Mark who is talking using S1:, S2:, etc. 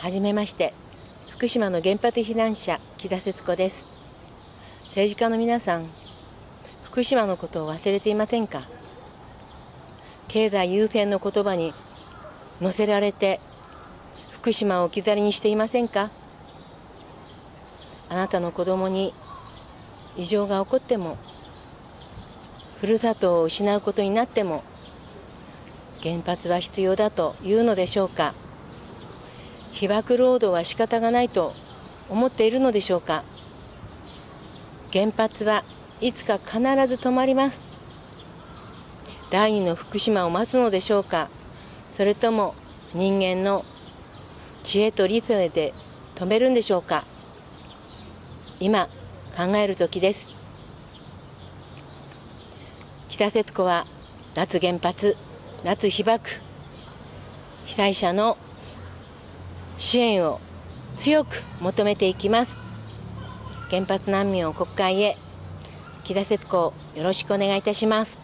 S1: はじめまして。福島の原発避難者木田節子です。政治家の皆さん福島のことを忘れていませんか？経済優先の言葉に乗せられて福島を置き去りにしていませんか？あなたの子供に異常が起こってもふるさとを失うことになっても原発は必要だというのでしょうか？被爆労働は仕方がないと思っているのでしょうか。原発はいつか必ず止まります。第二の福島を待つのでしょうか。それとも人間の知恵と理性で止めるんでしょうか。今考える時です。北節子は脱原発脱被爆。被災者の支援を強く求めていきます。原発難民を国会へ木田節子よろしくお願いいたします。